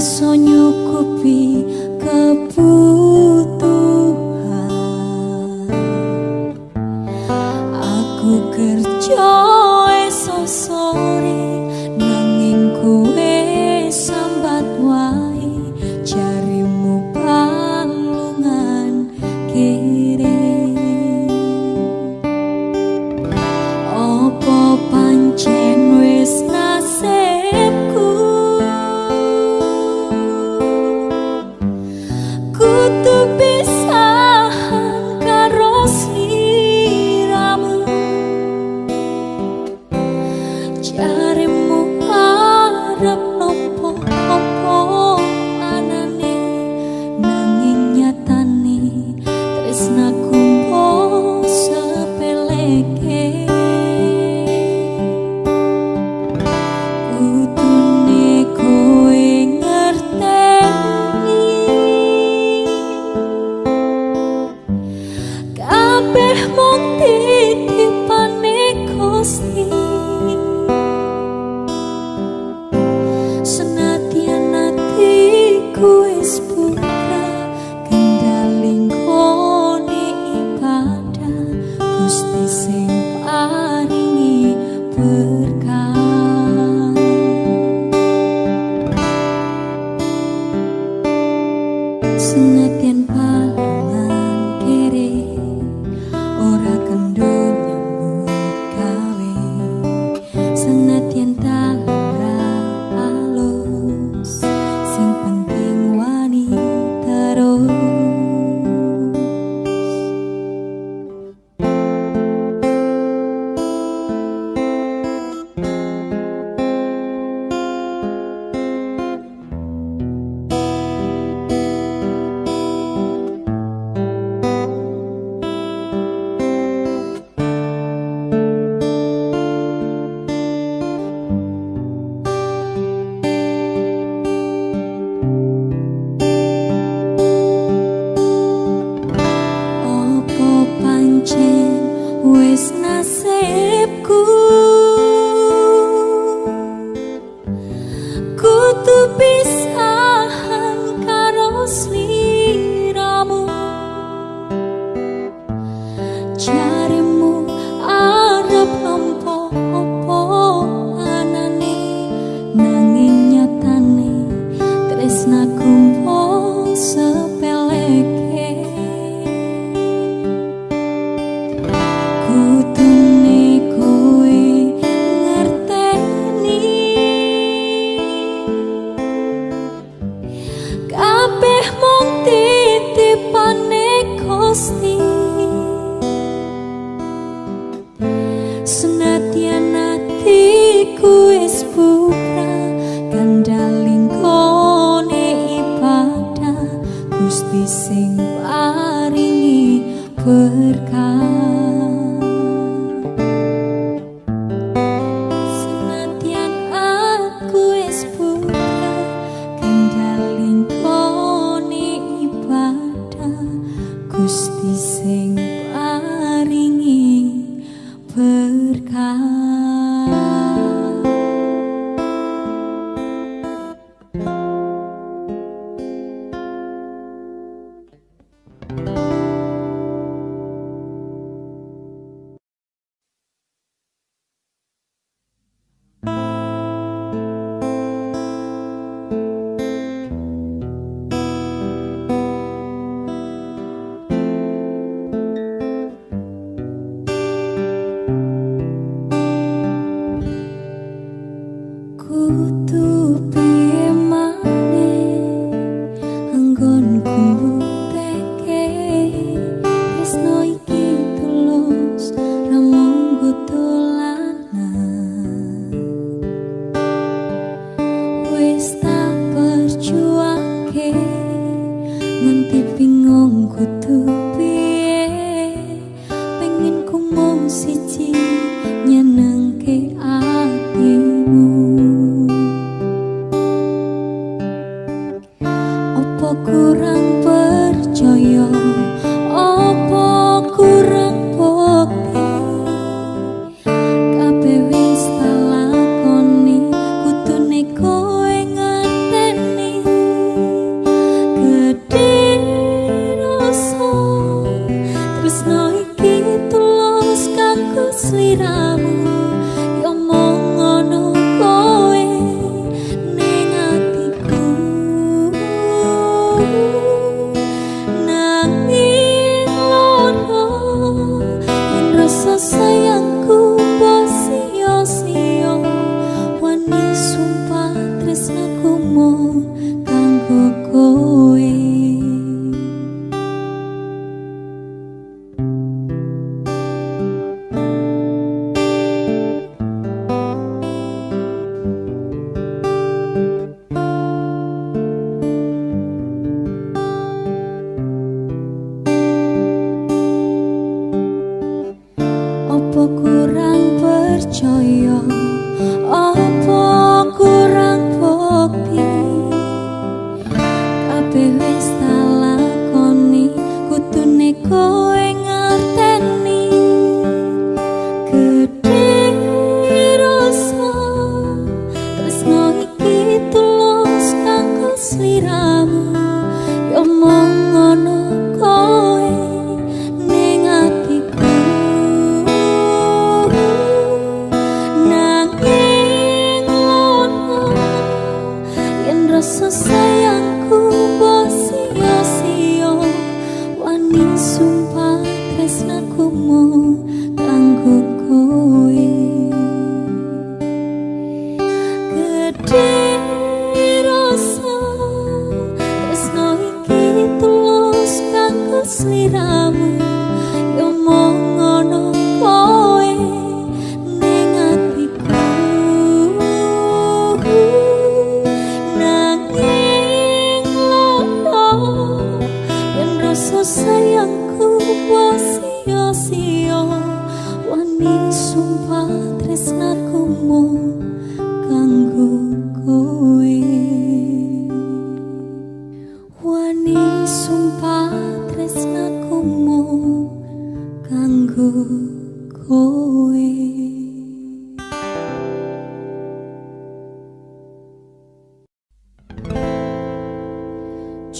iso nyukupi kebutuhan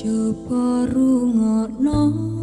Jopo rungokno.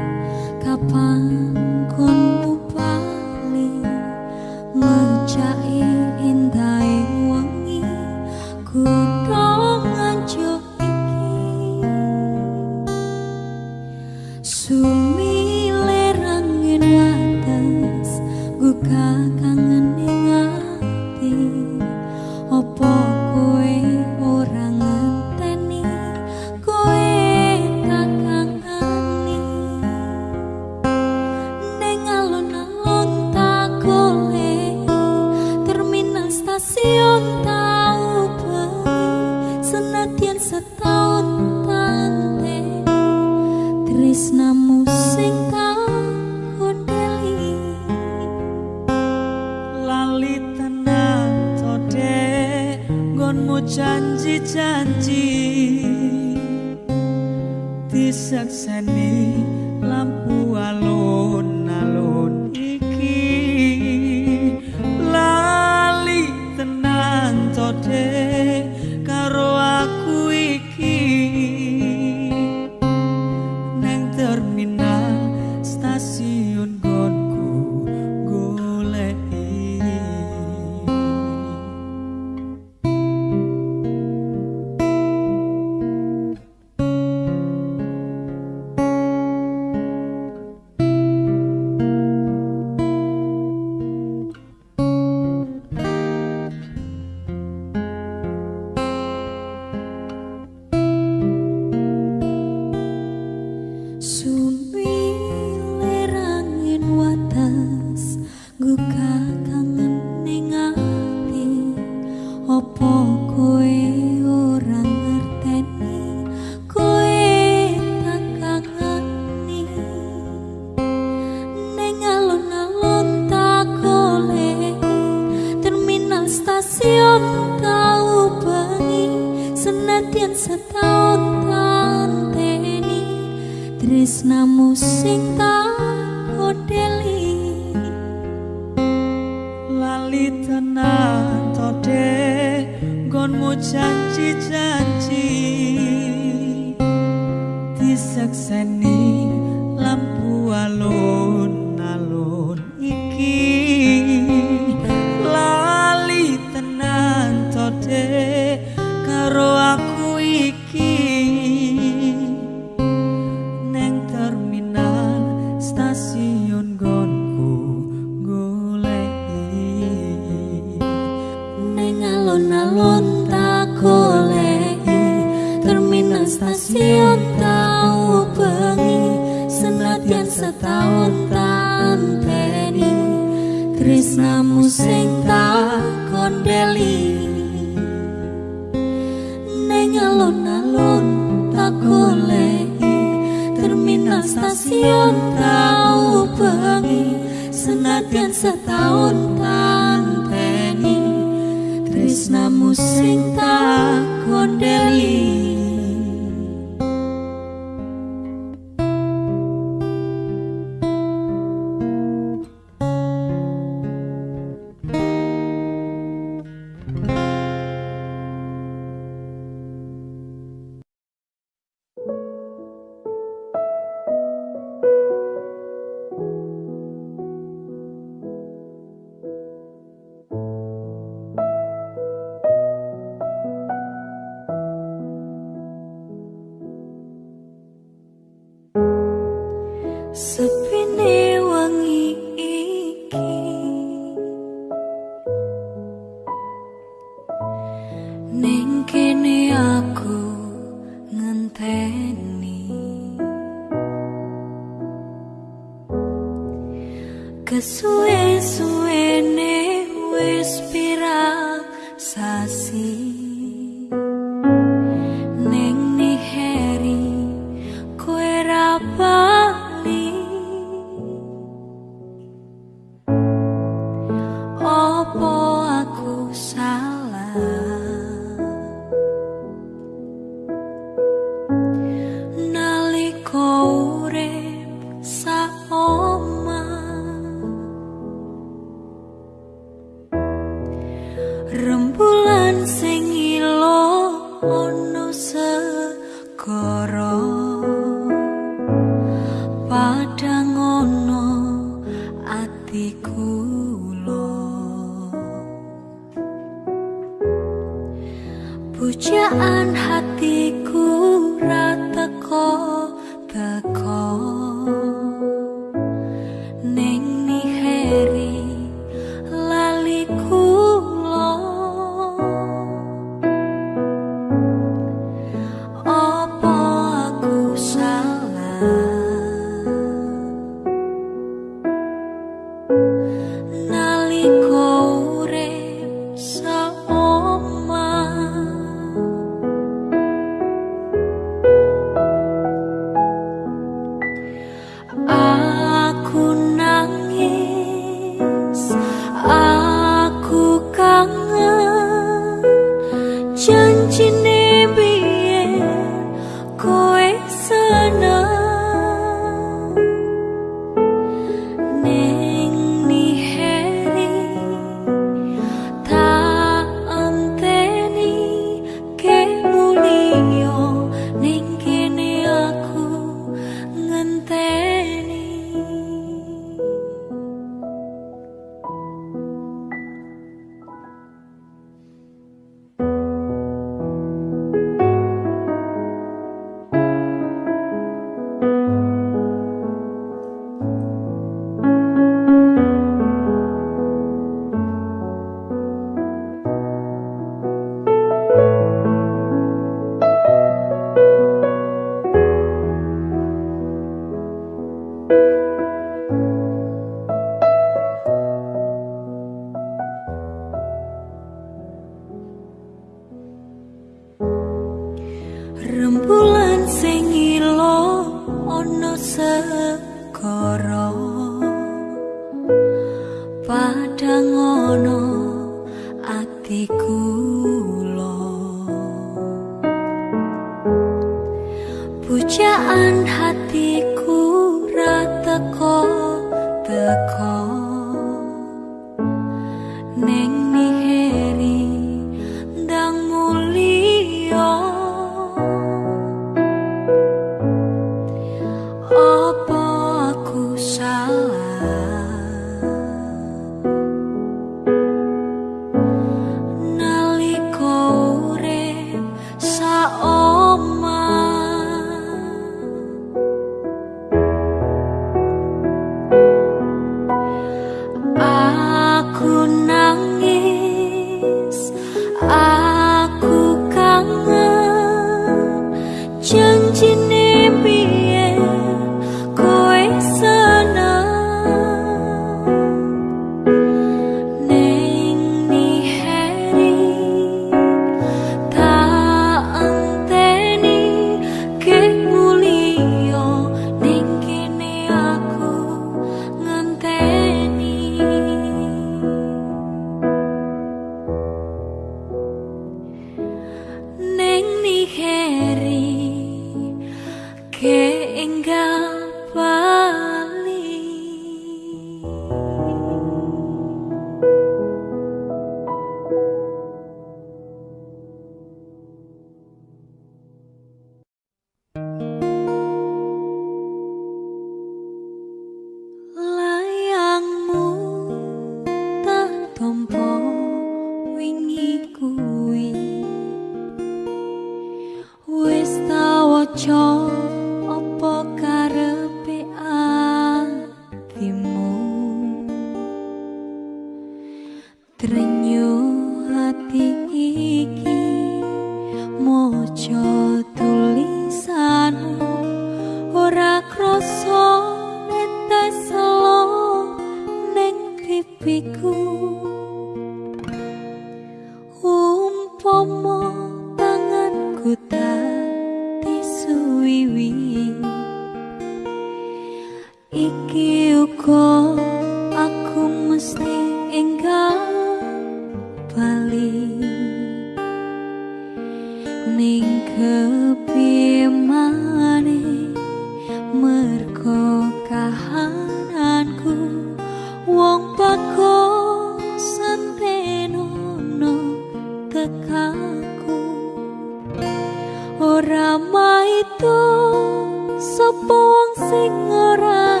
sapa wong sing ora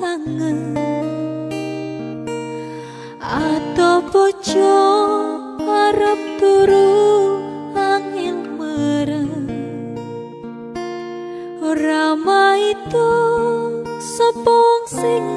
kangen? Atau bojo arep turu angin mereng ramai itu sapa sing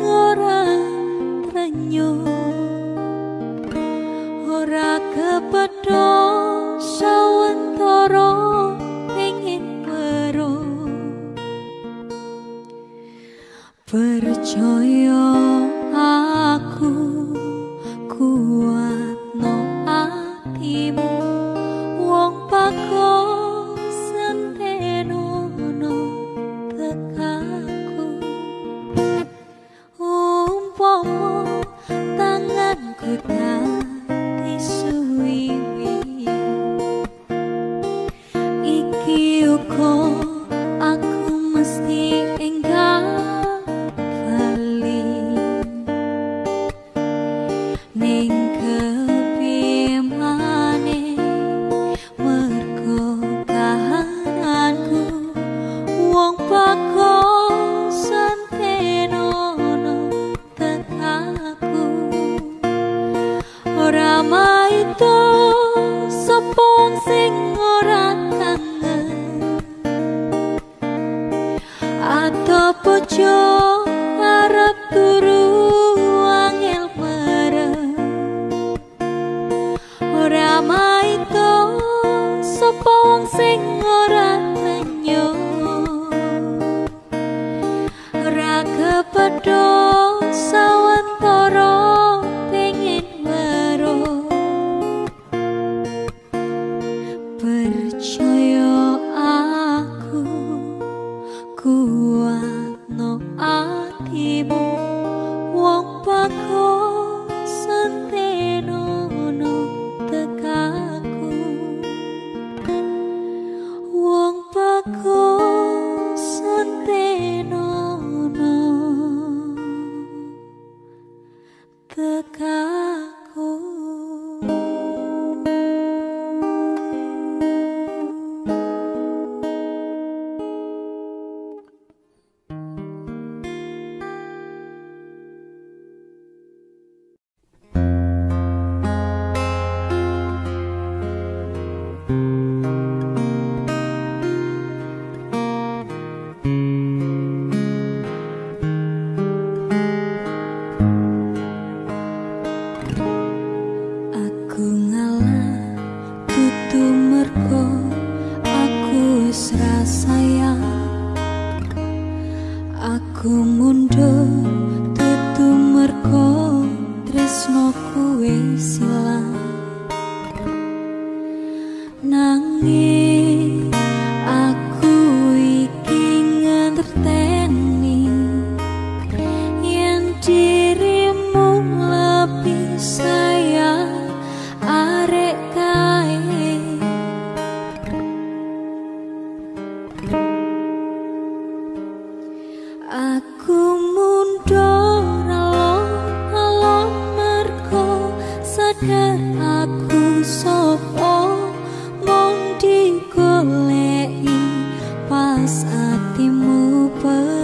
hatimu penuh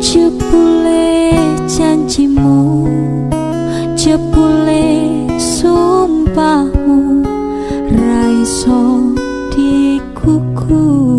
Jepule janjimu jepule sumpahmu. Raiso dikukuh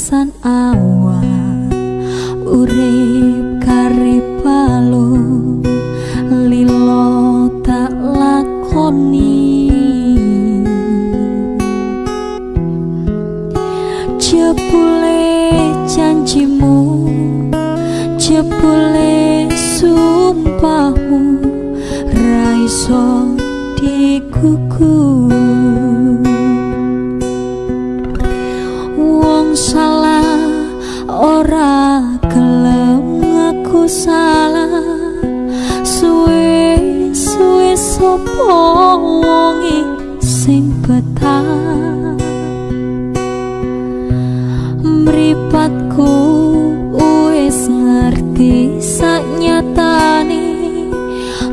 pesan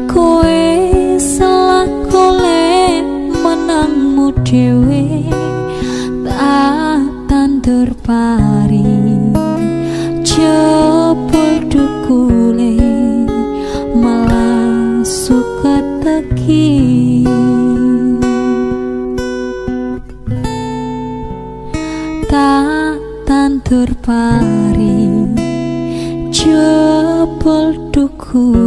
kowe salah golek menangmu dhewe tak tandur pari. Jebul dukule malah suka teki. Tak tandur pari jebul dukule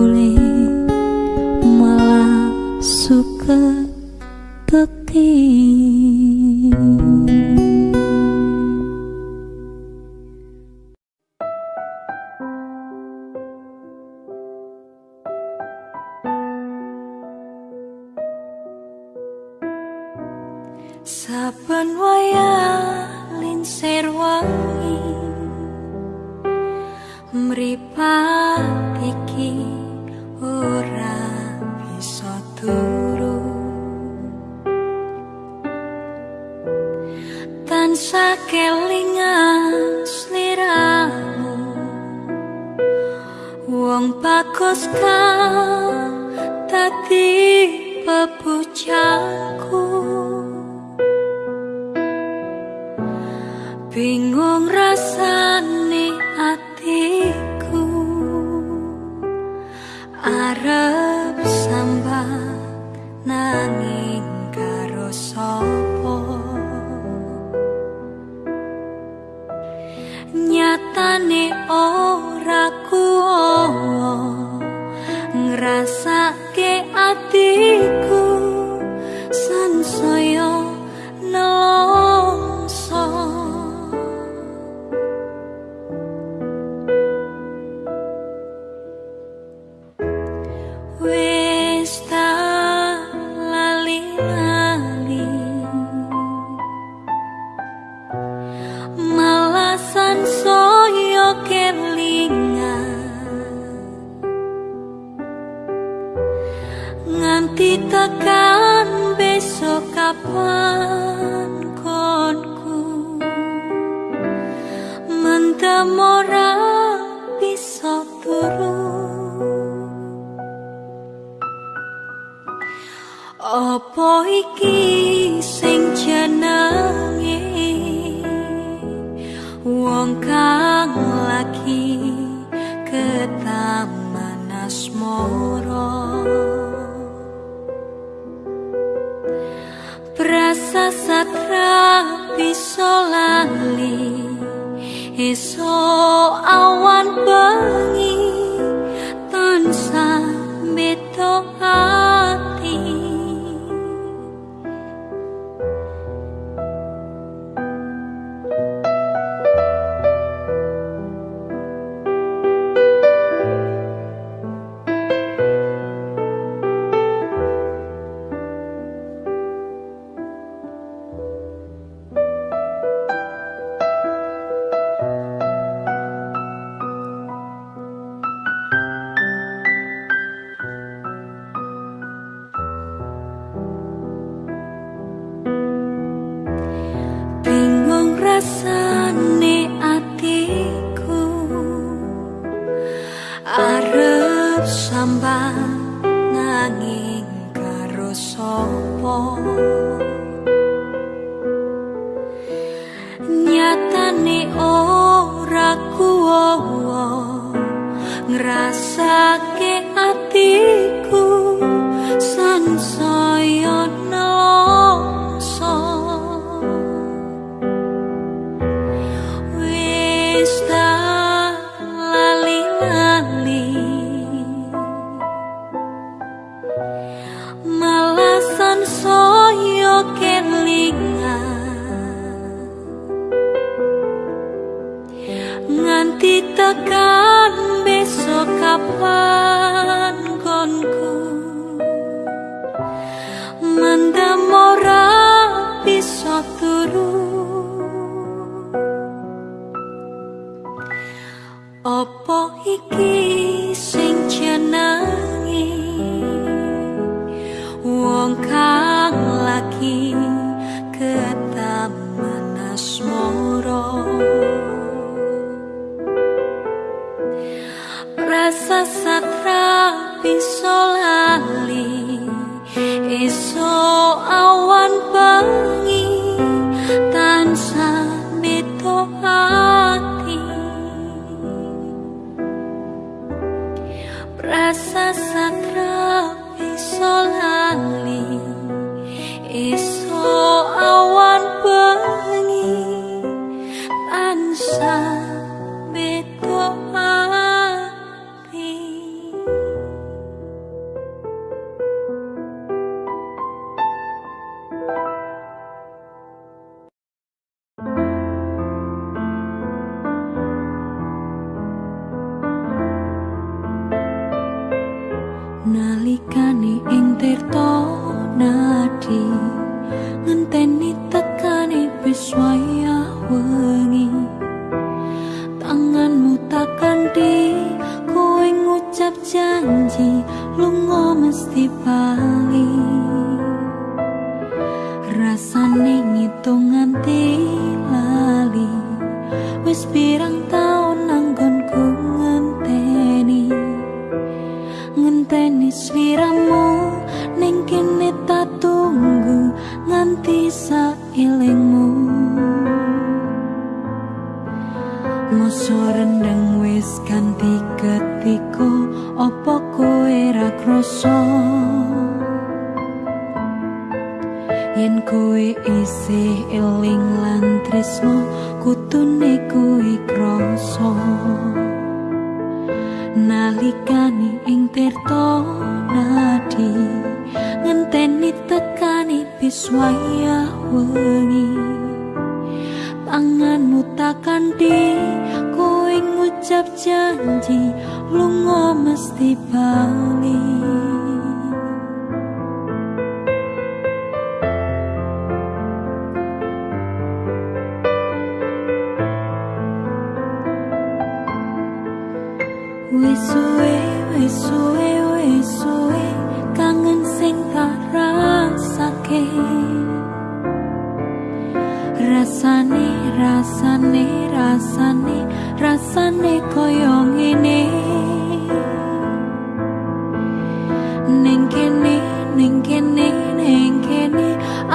ning kene ning kene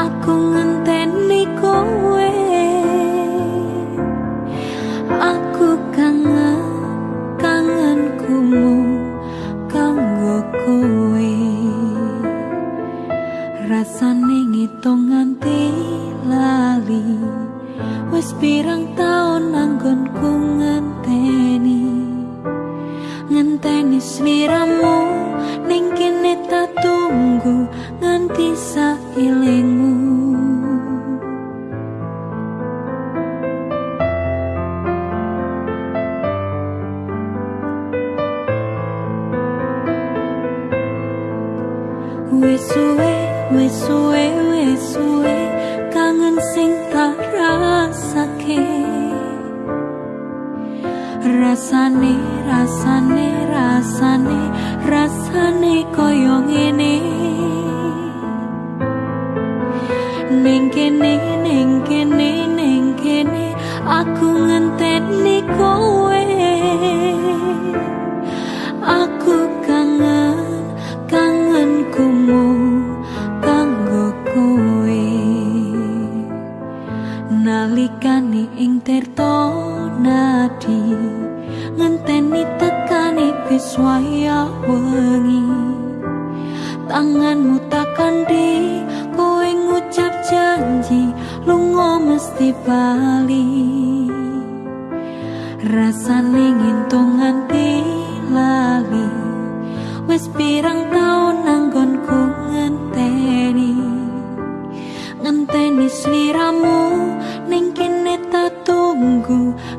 aku nge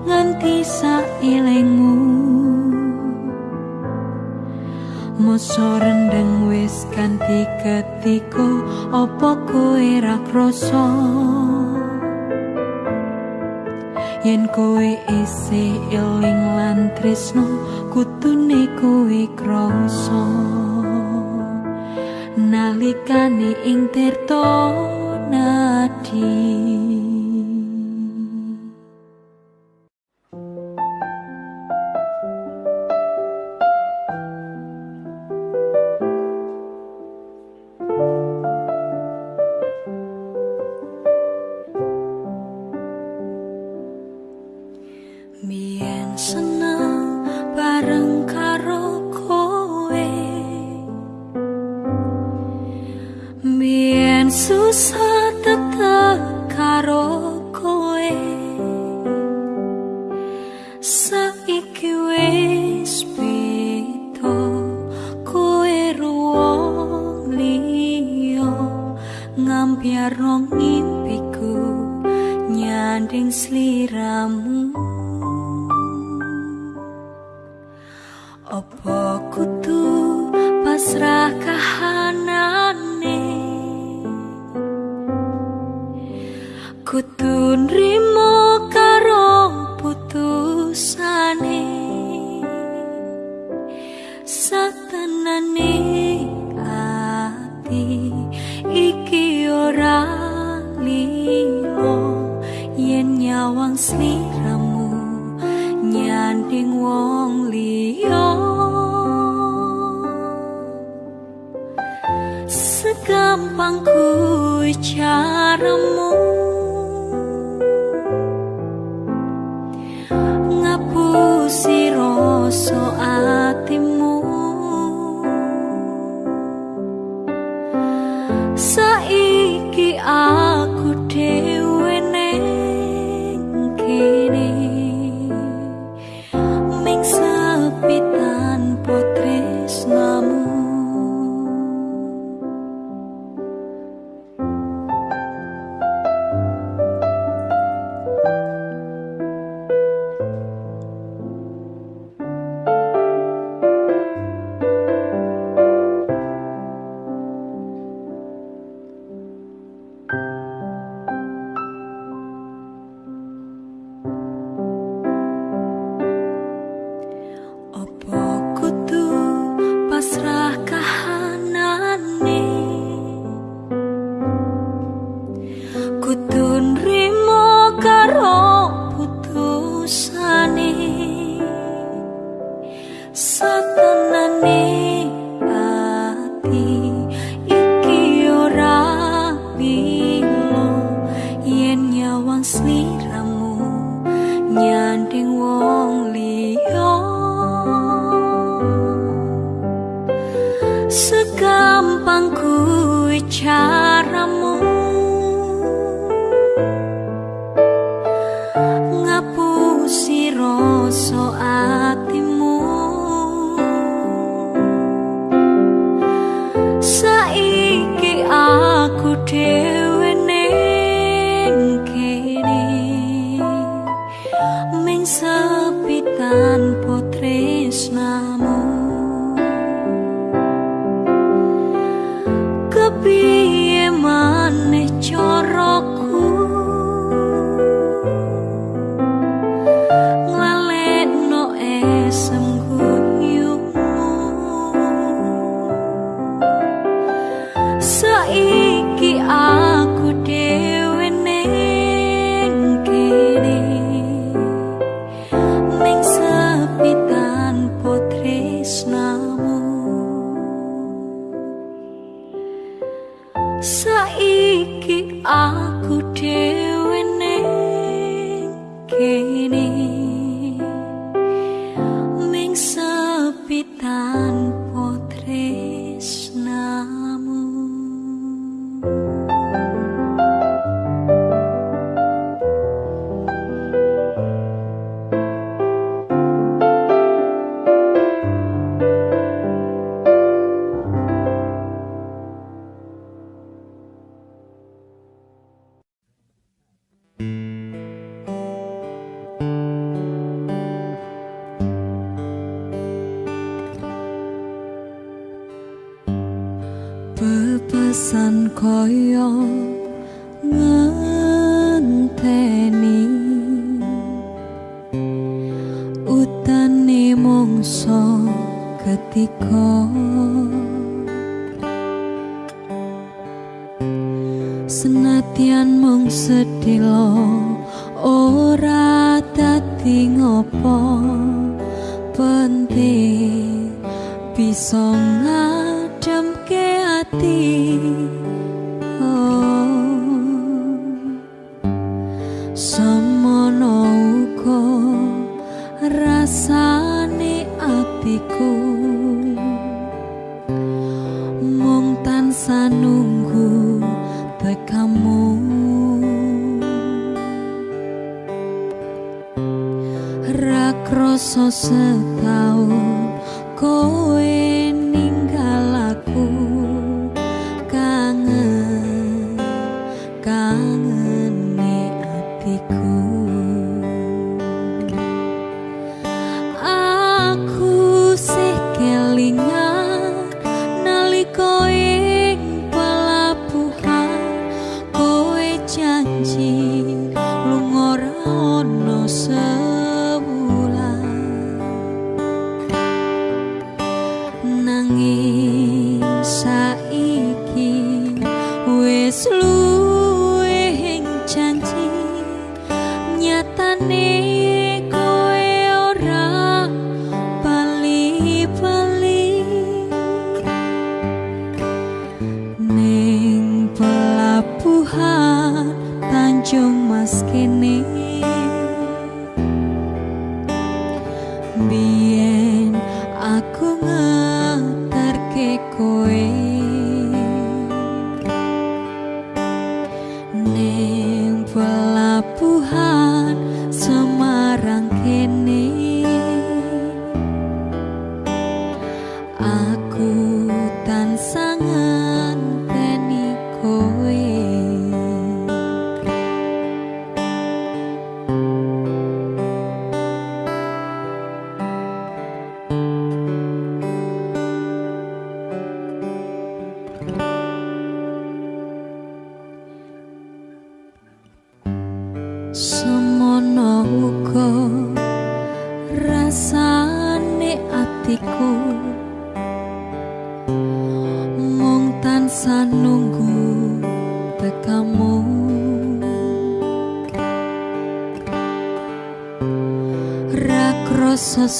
nganti sailengmu Moso rendeng wis kanthi ketiko opo kowe ra krasa? Yen kowe isi eling lan tresno kutune kowe krasa. Nalikane ing tirta nadi. Segampang kuwi caramu ngapusi rasa ming sepi tanpa tresnamu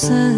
sun.